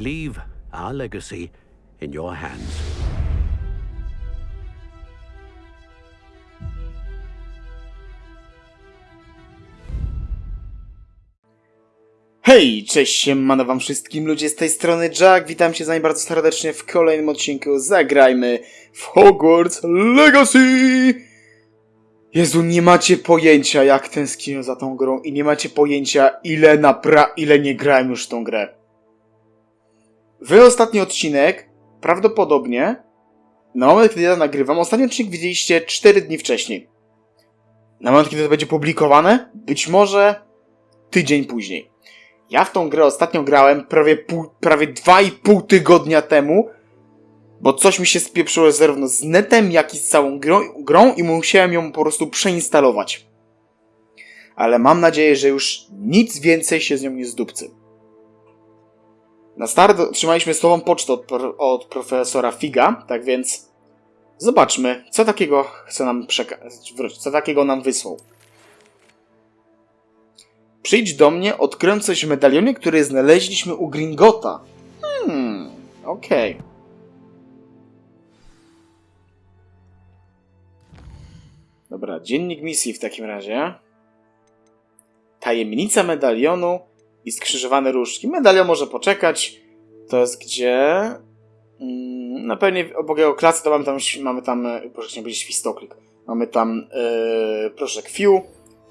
Leave our legacy in your hands. Hej, cześć, siemano wam wszystkim ludzie z tej strony Jack, witam cię z nami bardzo serdecznie w kolejnym odcinku Zagrajmy w Hogwarts Legacy! Jezu, nie macie pojęcia jak tęsknię za tą grą i nie macie pojęcia ile napra... ile nie grałem już w tą grę. Wy ostatni odcinek, prawdopodobnie, na moment kiedy ja nagrywam, ostatni odcinek widzieliście 4 dni wcześniej. Na moment kiedy to będzie publikowane, być może tydzień później. Ja w tą grę ostatnio grałem prawie, pół, prawie 2,5 tygodnia temu, bo coś mi się spieprzyło zarówno z netem, jak i z całą grą, grą i musiałem ją po prostu przeinstalować. Ale mam nadzieję, że już nic więcej się z nią nie zdupcy. Na start otrzymaliśmy słową pocztę od, od profesora Figa, tak więc zobaczmy, co takiego chce nam przekazać, co takiego nam wysłał. Przyjdź do mnie, odkryłem coś w medalionie, który znaleźliśmy u Gringota. Hmm, okej. Dobra, dziennik misji w takim razie. Tajemnica medalionu i skrzyżowane różdżki. Medalion może poczekać. To jest gdzie? Mm, Na pewnie obok jego klasy to mamy tam, mamy tam, e, proszę nie powiedzieć świstoklik. Mamy tam, yy, proszę, Q.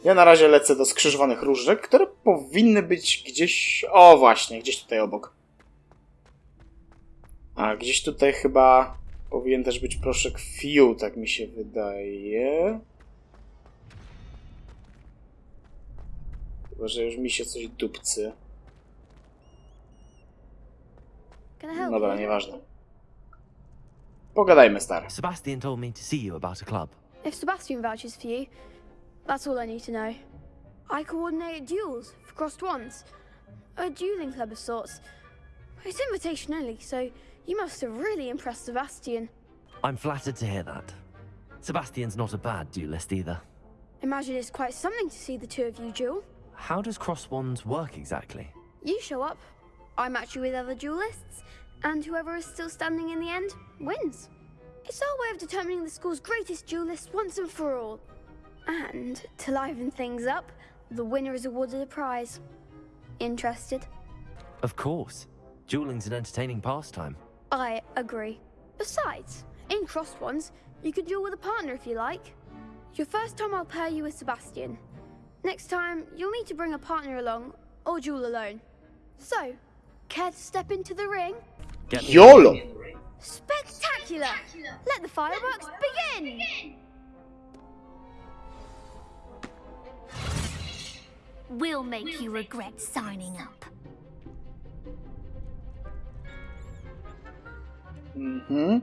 Ja na razie lecę do skrzyżowanych różdżek, które powinny być gdzieś... O, właśnie, gdzieś tutaj obok. A gdzieś tutaj chyba powinien też być proszek Few, tak mi się wydaje. Chyba, że już mi się coś dupcy. Can I Dobra, nieważne. Pogadajmy, stary. Sebastian told me to see you about a club. If Sebastian vouches for you, that's all I need to know. I coordinate duels for crossed wands. A dueling club of sorts. It's invitation only, so you must have really impressed Sebastian. I'm flattered to hear that. Sebastian's not a bad duelist either. Imagine it's quite something to see the two of you duel. How does cross wands work exactly? You show up, I match you with other duelists, and whoever is still standing in the end wins. It's our way of determining the school's greatest duelist once and for all. And to liven things up, the winner is awarded a prize. Interested? Of course. Dueling's an entertaining pastime. I agree. Besides, in crossed ones, you can duel with a partner if you like. Your first time, I'll pair you with Sebastian. Next time, you'll need to bring a partner along or duel alone. So, care to step into the ring? Get me- YOLO! Spectacular! Let the fireworks begin! We'll make you regret signing up. Mhm.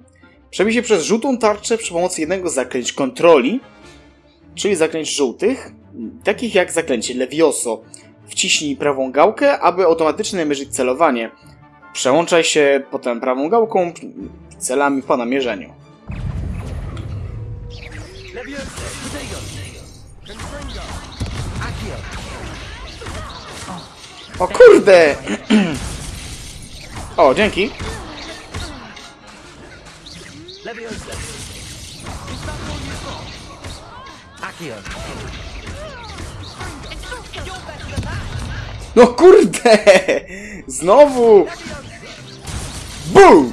Przebij się przez żółtą tarczę przy pomocy jednego z zaklęć kontroli, czyli zaklęć żółtych, takich jak zaklęcie Levioso. Wciśnij prawą gałkę, aby automatycznie namierzyć celowanie. Przełączaj się potem prawą gałką celami po namierzeniu. O kurde! O, dzięki. Leviosa. No kurde! Znowu! BOOM!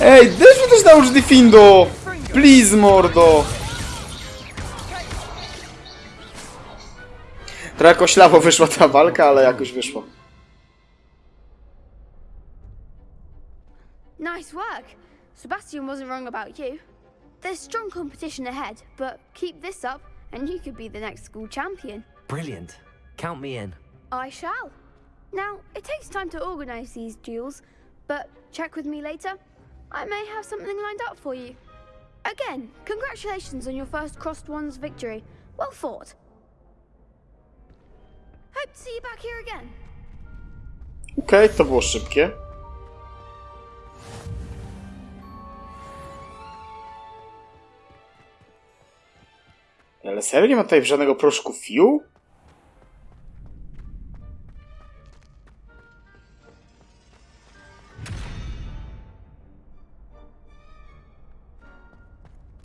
Ej, daj mi też nauczyć Diffindo! Please, mordo! Trochę koślawo wyszła ta walka, ale jakoś wyszło. Nice work! Sebastian wasn't wrong about you. There's strong competition ahead, but keep this up and you could be the next school champion. Brilliant. Count me in. I shall. Now, it takes time to organise these duels, but check with me later. I may have something lined up for you. Again, congratulations on your first Crossed Ones victory. Well fought. Hope to see you back here again. Okej, to było szybkie. Serio nie ma tutaj żadnego proszku fiu?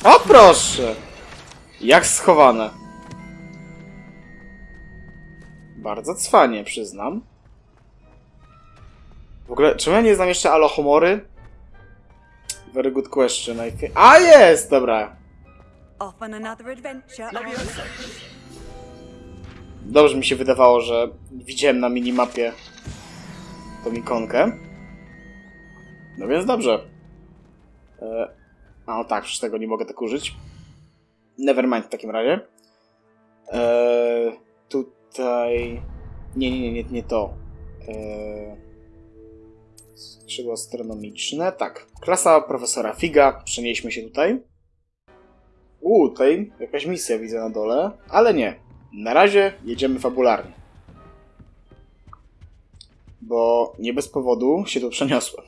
O proszę! Jak schowane. Bardzo cwanie, przyznam. W ogóle, czemu ja nie znam jeszcze Alohomory? Very good question, I think. A jest! Dobra. Off on another adventure. Dobrze mi się wydawało, że widziałem na minimapie tą ikonkę. No więc dobrze. E, a no tak, przecież tego nie mogę tak użyć. Nevermind w takim razie. E, tutaj... Nie, nie, nie, nie, nie to. E, skrzydło astronomiczne. Tak. Klasa profesora Figa. Przenieśmy się tutaj. U, tutaj jakaś misja widzę na dole, ale nie. Na razie jedziemy fabularnie. Bo nie bez powodu się tu przeniosłem.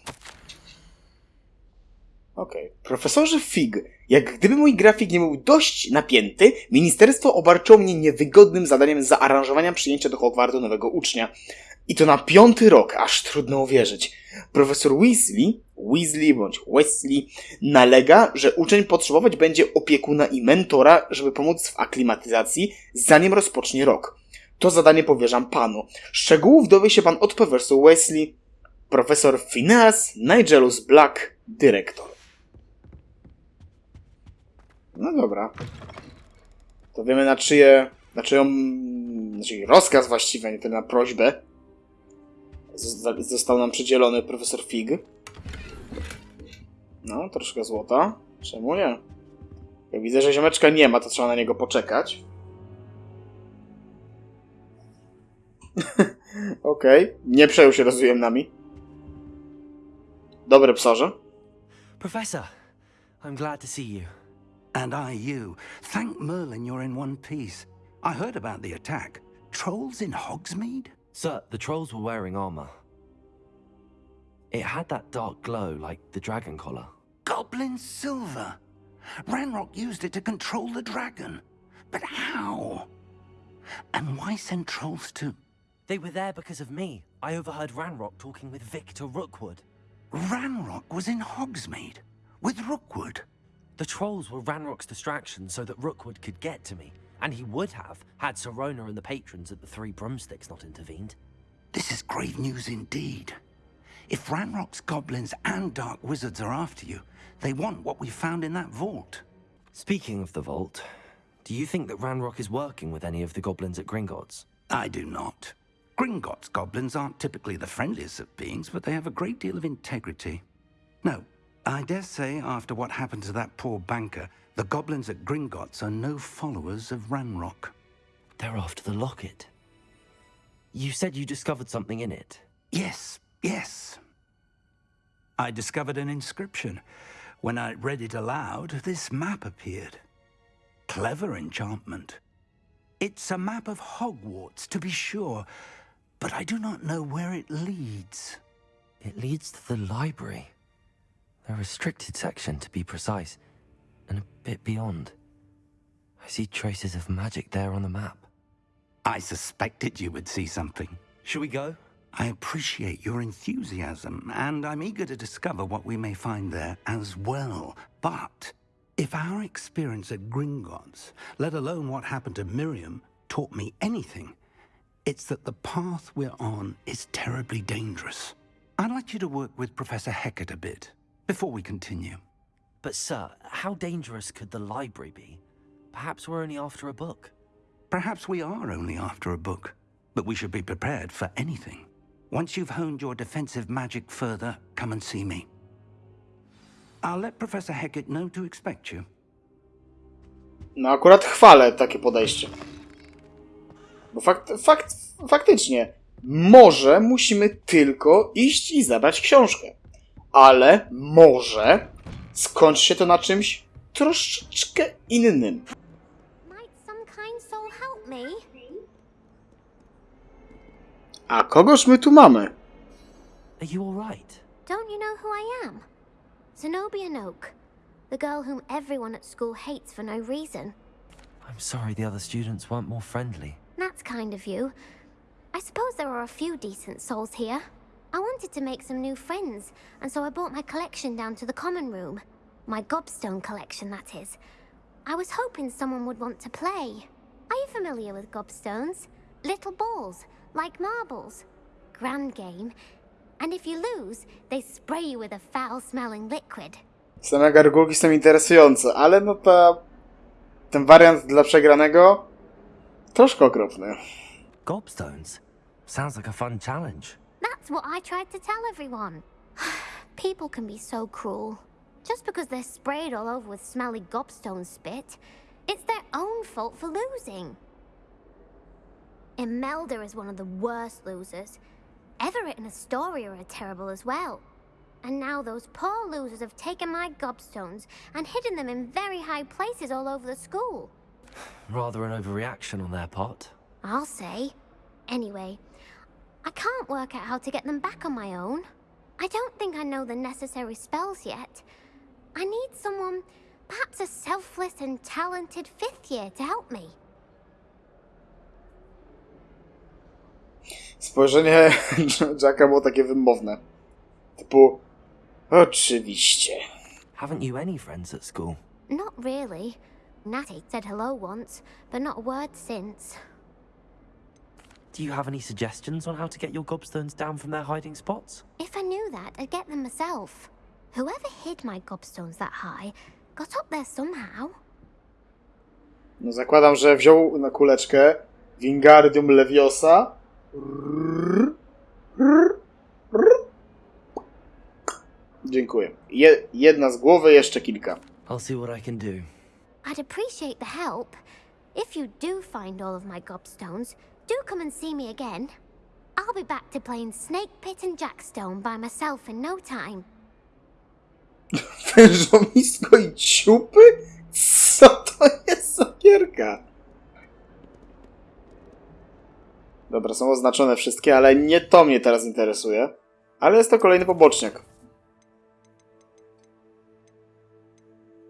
Okej. Profesorze Fig, jak gdyby mój grafik nie był dość napięty, ministerstwo obarczyło mnie niewygodnym zadaniem zaaranżowania przyjęcia do Hogwartu nowego ucznia. I to na piąty rok, aż trudno uwierzyć. Profesor Weasley, Weasley bądź Wesley, nalega, że uczeń potrzebować będzie opiekuna i mentora, żeby pomóc w aklimatyzacji, zanim rozpocznie rok. To zadanie powierzam panu. Szczegółów dowie się pan od profesora Wesley, profesor Phineas Nigelus Black, dyrektor. No dobra. To wiemy na czyje, na czyją, znaczy rozkaz właściwie, nie tyle na prośbę, został nam przydzielony profesor Fig. No, troszkę złota. Czemu nie? Jak widzę, że ziomeczka nie ma, to trzeba na niego poczekać. Okej, nie przejął się rozwojem nami. Dobre psorze. Professor, I'm glad to see you. And I you. Thank Merlin you're in one piece. I heard about the attack. Trolls in Hogsmeade? Sir, the trolls were wearing armor. It had that dark glow like the dragon collar. Goblin silver. Ranrock used it to control the dragon. But how? And why send trolls to... They were there because of me. I overheard Ranrock talking with Victor Rookwood. Ranrock was in Hogsmeade with Rookwood. The trolls were Ranrock's distraction so that Rookwood could get to me. And he would have, had Serona and the patrons at the Three Broomsticks not intervened. This is grave news indeed. If Ranrock's goblins and dark wizards are after you, they want what we found in that vault. Speaking of the vault, do you think that Ranrock is working with any of the goblins at Gringotts? I do not. Gringotts goblins aren't typically the friendliest of beings, but they have a great deal of integrity. No, I dare say after what happened to that poor banker, the goblins at Gringotts are no followers of Ranrock. They're after the locket. You said you discovered something in it. Yes, yes. I discovered an inscription. When I read it aloud, this map appeared. Clever enchantment. It's a map of Hogwarts, to be sure, but I do not know where it leads. It leads to the library. The restricted section, to be precise, and a bit beyond. I see traces of magic there on the map. I suspected you would see something. Should we go? I appreciate your enthusiasm, and I'm eager to discover what we may find there as well. But if our experience at Gringotts, let alone what happened to Miriam, taught me anything, it's that the path we're on is terribly dangerous. I'd like you to work with Professor Heckett a bit before we continue. But, sir, how dangerous could the library be? Perhaps we're only after a book. Perhaps we are only after a book, but we should be prepared for anything. Once you've honed your defensive magic further, come and see me. I'll let Professor Heckett know to expect you. No akurat chwalę takie podejście. Bo fakt, fakt, faktycznie, może musimy tylko iść i zabrać książkę. Ale może skończy się to na czymś troszeczkę innym. A kogoż my tu mamy? Are you all right? Don't you know who I am? Zenobia Noak, the girl whom everyone at school hates for no reason. I'm sorry the other students weren't more friendly. That's kind of you. I suppose there are a few decent souls here. I wanted to make some new friends, and so I brought my collection down to the common room. My gobstone collection, that is. I was hoping someone would want to play. Are you familiar with gobstones? Little balls, like marbles. Grand game. And if you lose, they spray you with a foul-smelling liquid. Same gargulki są interesujące, ale no ta... Ten wariant dla przegranego... Troszkę okropny. Gobstones? Sounds like a fun challenge. That's what I tried to tell everyone. People can be so cruel. Just because they're sprayed all over with smelly gobstone spit, it's their own fault for losing. Imelda is one of the worst losers. Everett and Astoria are terrible as well. And now those poor losers have taken my gobstones and hidden them in very high places all over the school. Rather an overreaction on their part. I'll say. Anyway, I can't work out how to get them back on my own. I don't think I know the necessary spells yet. I need someone, perhaps a selfless and talented fifth year to help me. Spojrzenie Jacka było takie wymowne. Typu... Oczywiście. Haven't you any friends at school? Not really. Natty said hello once, but not a word since. Do you have any suggestions on how to get your gobstones down from their hiding spots? If I knew that, I'd get them myself. Whoever hid my gobstones that high got up there somehow. No zakładam, że wziął na kuleczkę Wingardium Leviosa. Dziękuję. Je, jedna z głowy, jeszcze kilka. I'll see what I can do. I'd appreciate the help. If you do find all of my gobstones, do come and see me again. I'll be back to playing Snake Pit and Jackstone by myself in no time. Wężowisko i ciupy? Co to jest za gierka? Dobra, są oznaczone wszystkie, ale nie to mnie teraz interesuje. Ale jest to kolejny poboczniak.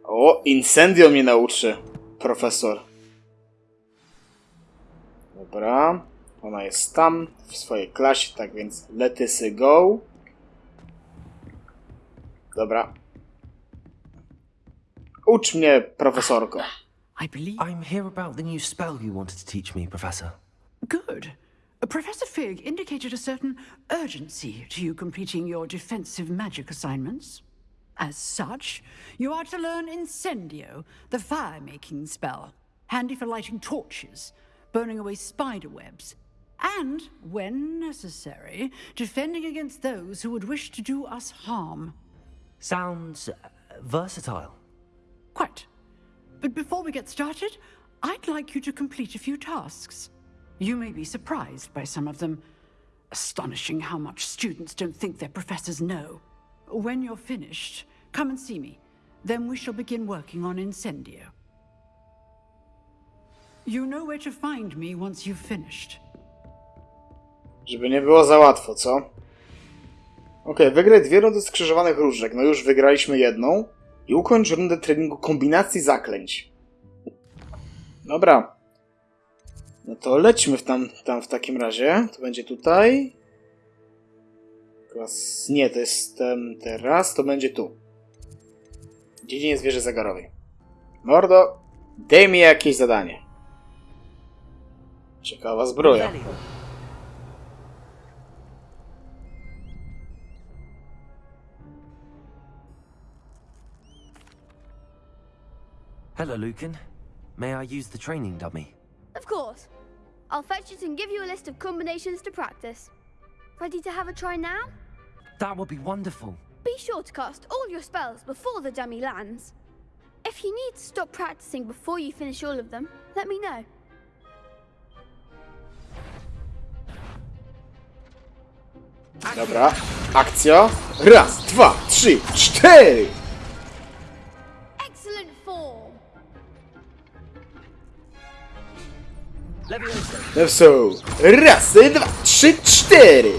O, Incendio mnie nauczy, profesor. Dobra, ona jest tam, w swojej klasie, tak więc letysy go. Dobra. Ucz mnie, profesorko. I believe. I'm here about the new spell you wanted to teach me, Professor. Good. Professor Fig indicated a certain urgency to you completing your defensive magic assignments. As such, you are to learn Incendio, the fire making spell, handy for lighting torches, burning away spider webs, and, when necessary, defending against those who would wish to do us harm. Sounds uh, versatile. Quite. But before we get started, I'd like you to complete a few tasks. You may be surprised by some of them. Astonishing how much students don't think their professors know. When you're finished, come and see me. Then we shall begin working on Incendio. You know where to find me once you've finished. Żeby nie było za łatwo, co? Okej, wygraj dwie rundy skrzyżowanych różek. No już wygraliśmy jedną. I ukończ rundę treningu kombinacji zaklęć. Dobra. No to lećmy w tam, tam w takim razie. To będzie tutaj. Nie, to jest ten teraz. To będzie tu. Dziedzinie zwierzę zagarowej. Mordo, daj mi jakieś zadanie. Ciekawa zbroja. Hello, Lucan. May I use the training dummy? Of course. I'll fetch it and give you a list of combinations to practice. Ready to have a try now? That would be wonderful. Be sure to cast all your spells before the dummy lands. If you need to stop practicing before you finish all of them, let me know. Dobra, akcja. Raz, dwa, trzy, cztery! Leviosa. Lepso. Raz, dwa, trzy, cztery!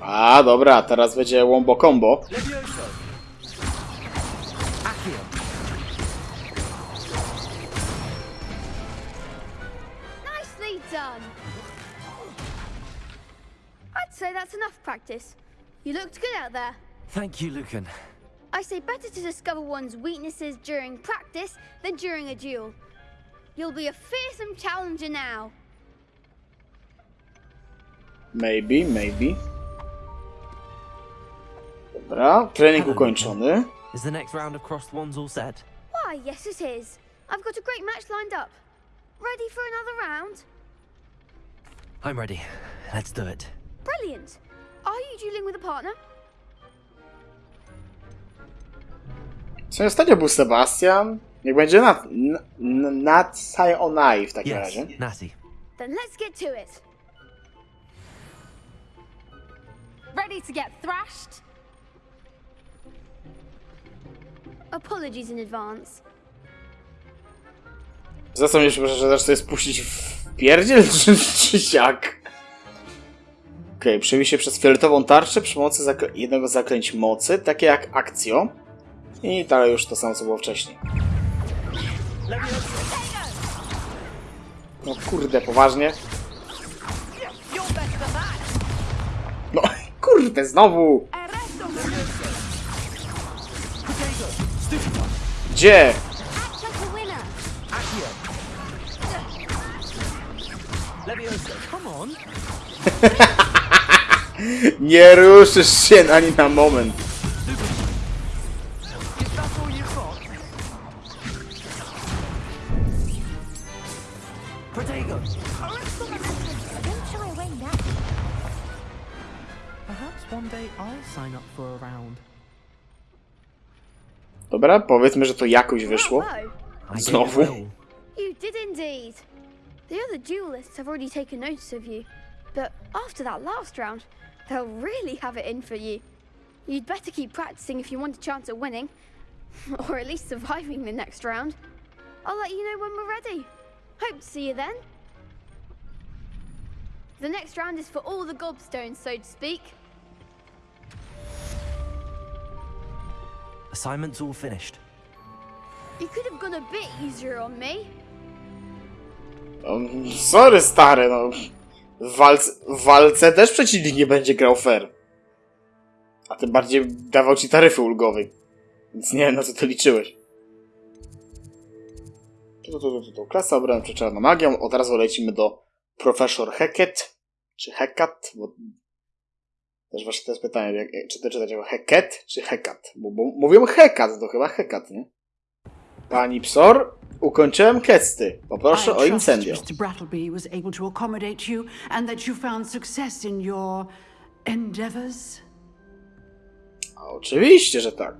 A, dobra, teraz będzie wombo combo. Say that's enough practice. You looked good out there. Thank you, Lucan. I say better to discover one's weaknesses during practice than during a duel. You'll be a fearsome challenger now. Maybe, maybe. Dobra, trening Hello, ukończony. Is the next round of crossed wands all set? Why, yes, it is. I've got a great match lined up. Ready for another round? I'm ready. Let's do it. Brilliant. Are you dueling with a partner? Co ostatnio był Sebastian? Niech będzie Nat, N- N- Natsai Onai w takim Yes, razie. Natty. Then let's get to it. Ready to get thrashed? Apologies in advance. Za co mnie przepraszam, że zacznę spuścić w pierdziel, czy, czy siak? Okej, okay, się przez fioletową tarczę przy pomocy jednego z mocy, takie jak akcjo. I dalej już to samo, co było wcześniej. No kurde, poważnie? No kurde, znowu! Gdzie? Nie ruszysz się ani na moment. Dobra, powiedzmy, że to jakoś wyszło. Znowu? You did indeed. The other duelists have already taken notice of you, but after that last round, they'll really have it in for you. You'd better keep practicing if you want a chance at winning, or at least surviving the next round. I'll let you know when we're ready. Hope to see you then. The next round is for all the gobstones, so to speak. Assignment's all finished. You could have gone a bit easier on me. No, sorry, stary, no. W walce, w walce też przeciwnik nie będzie grał fair. A tym bardziej dawał ci taryfy ulgowej. Więc nie wiem, na co ty liczyłeś. Tu, tu, tu, tu. Klasa przed czarną magią. Od razu lecimy do Professor Heket. Czy Hekat? Bo... Też właśnie to jest pytanie, jak, czy to czytać jako Heket, czy Hekat? Bo, bo mówią Hekat, to chyba Hekat, nie? Pani Psor, ukończyłem kesty. Poproszę I o trust incendio. Mr. Brattleby was able to accommodate you and that you found success in your endeavors. A Oczywiście, że tak.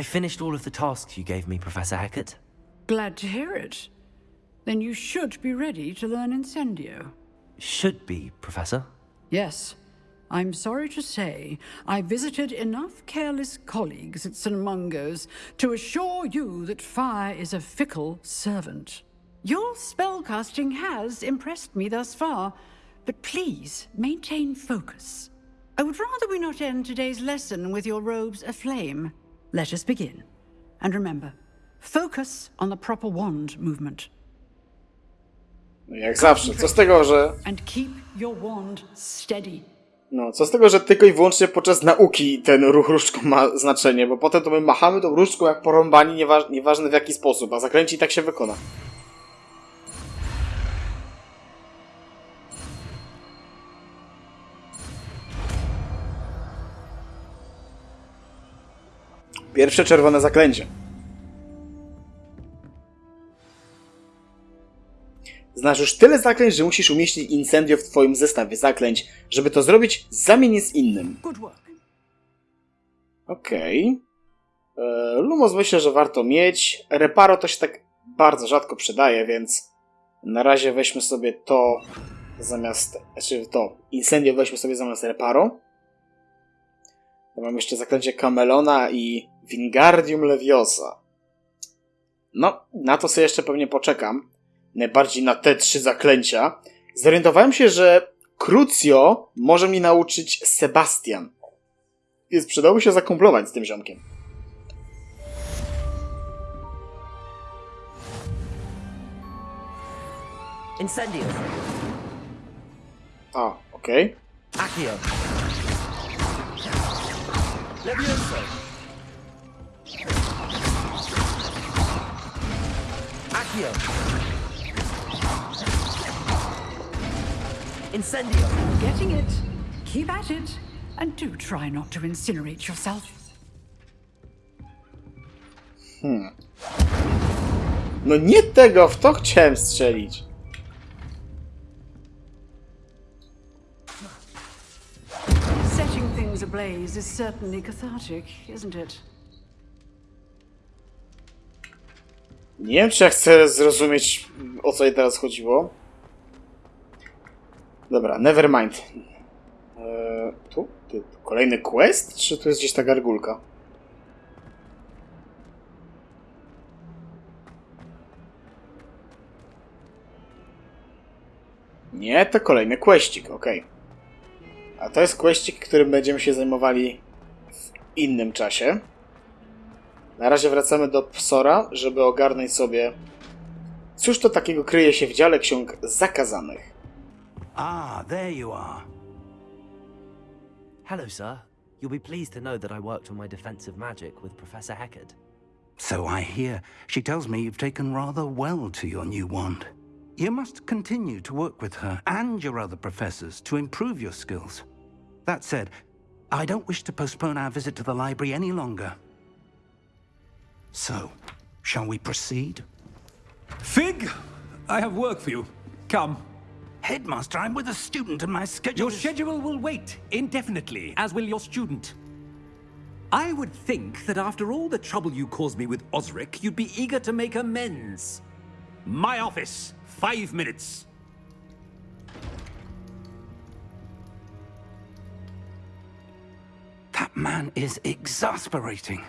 I finished all of the tasks you gave me, Professor Hackett. Glad to hear it. Then you should be ready to learn Incendio. Should be, Professor. Yes. I'm sorry to say, I visited enough careless colleagues at St. Mungo's to assure you that fire is a fickle servant. Your spellcasting has impressed me thus far, but please maintain focus. I would rather we not end today's lesson with your robes aflame. Let us begin. And remember, focus on the proper wand movement. No jak zawsze. Co z tego, że. And keep your wand steady. No, co z tego, że tylko i wyłącznie podczas nauki ten ruch różdżką ma znaczenie, bo potem to my machamy tą różdżką jak porąbani, nieważ, nieważne w jaki sposób, a zakręci i tak się wykona. Pierwsze czerwone zaklęcie. Znasz już tyle zaklęć, że musisz umieścić incendio w twoim zestawie zaklęć. Żeby to zrobić, zamień je z innym. Okej. Okay. Lumos myślę, że warto mieć. Reparo to się tak bardzo rzadko przydaje, więc na razie weźmy sobie to zamiast... Znaczy to, incendio weźmy sobie zamiast Reparo. Ja mam jeszcze zaklęcie Camelona i Wingardium Leviosa. No, na to sobie jeszcze pewnie poczekam. Najbardziej na te trzy zaklęcia. Zorientowałem się, że Crucio może mi nauczyć Sebastian. Więc przydałoby się zakumplować z tym ziomkiem. Incendio. A, okej. Accio. Levioso. Accio. Incendio. Getting it. Keep at it. And do try not to incinerate yourself. No nie tego, w to chciałem strzelić. Setting things ablaze is certainly cathartic, isn't it? Nie wiem, czy ja chcę zrozumieć, o co jej teraz chodziło. Dobra, never mind. Eee, tu? Ty, kolejny quest? Czy tu jest gdzieś ta gargulka? Nie, to kolejny questik, okej. A to jest questik, którym będziemy się zajmowali w innym czasie. Na razie wracamy do Psora, żeby ogarnąć sobie, cóż to takiego kryje się w dziale ksiąg zakazanych. Ah, there you are. Hello, sir. You'll be pleased to know that I worked on my defensive magic with Professor Heckard. So I hear. She tells me you've taken rather well to your new wand. You must continue to work with her and your other professors to improve your skills. That said, I don't wish to postpone our visit to the library any longer. So, shall we proceed? Fig, I have work for you. Come. Headmaster, I'm with a student and my schedule Your is- schedule will wait indefinitely, as will your student. I would think that after all the trouble you caused me with Osric, you'd be eager to make amends. My office, five minutes. That man is exasperating.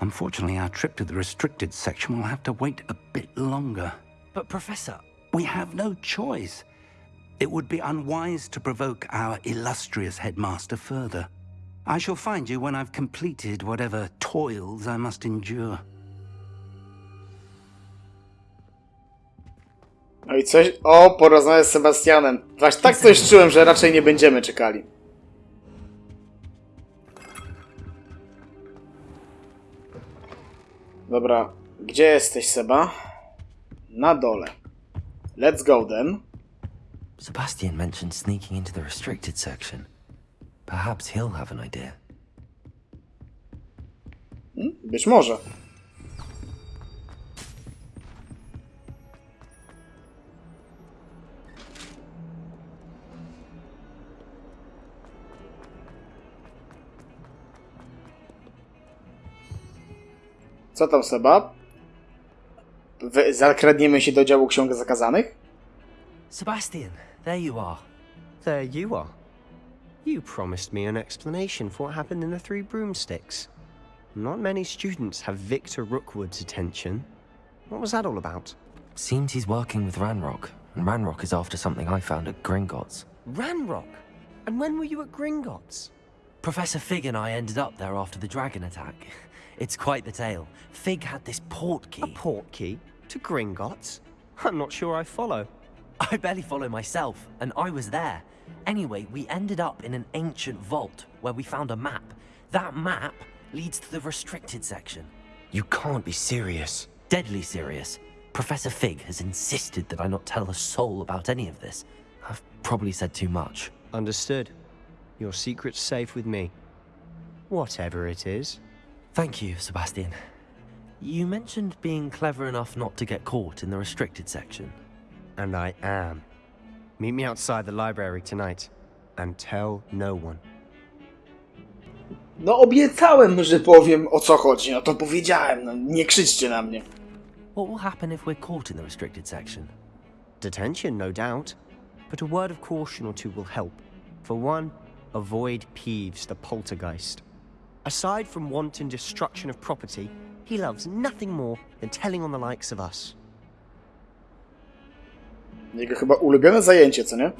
Unfortunately, our trip to the restricted section will have to wait a bit longer. But, Professor, We have no choice. It would be unwise to provoke our illustrious headmaster further. I shall find you when I've completed whatever toils I must endure. No i coś... O, porozmawiać z Sebastianem. Właśnie tak coś czułem, że raczej nie będziemy czekali. Dobra, gdzie jesteś, Seba? Na dole. Let's go then. Sebastian mentioned sneaking into the restricted section. Perhaps he'll have an idea. Hmm? Być może. Co tam, Seba? Zakradniemy się do działu ksiąg zakazanych? Sebastian, there you are. There you are. You promised me an explanation for what happened in the Three Broomsticks. Not many students have Victor Rookwood's attention. What was that all about? Seems he's working with Ranrock, and Ranrock is after something I found at Gringotts. Ranrock? And when were you at Gringotts? Professor Fig and I ended up there after the dragon attack. It's quite the tale. Fig had this port key. A port key? To Gringotts? I'm not sure I follow. I barely follow myself, and I was there. Anyway, we ended up in an ancient vault where we found a map. That map leads to the restricted section. You can't be serious. Deadly serious. Professor Fig has insisted that I not tell a soul about any of this. I've probably said too much. Understood. Your secret's safe with me. Whatever it is. Thank you, Sebastian. You mentioned being clever enough not to get caught in the restricted section. And I am. Meet me outside the library tonight. And tell no one. No obiecałem, że powiem o co chodzi. No to powiedziałem. No, nie krzyczcie na mnie. What will happen if we're caught in the restricted section? Detention, no doubt. But a word of caution or two will help. For one, avoid Peeves, the poltergeist. Aside from wanton destruction of property, he loves nothing more than telling on the likes of us. Jego chyba ulubione zajęcie, co nie?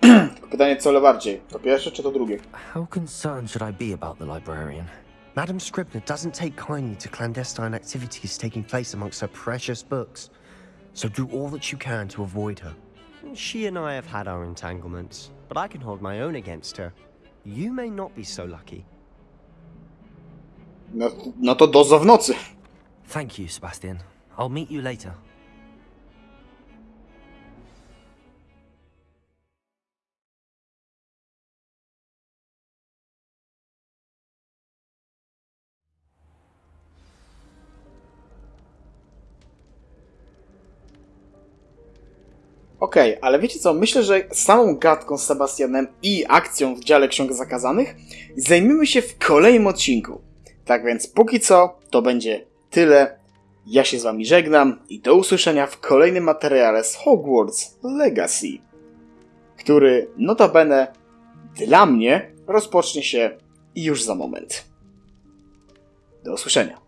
Pytanie, co bardziej? To pierwsze czy to drugie? How concerned should I be about the librarian? Madam Scribner doesn't take kindly to clandestine activities taking place amongst her precious books. So do all that you can to avoid her. She and I have had our entanglements, but I can hold my own against her. You may not be so lucky. No, no to dozo w nocy. Thank you, Sebastian. I'll meet you later. Okej, ale wiecie co? Myślę, że samą gadką z Sebastianem i akcją w dziale ksiąg zakazanych zajmiemy się w kolejnym odcinku. Tak więc póki co to będzie tyle. Ja się z wami żegnam i do usłyszenia w kolejnym materiale z Hogwarts Legacy, który notabene dla mnie rozpocznie się już za moment. Do usłyszenia.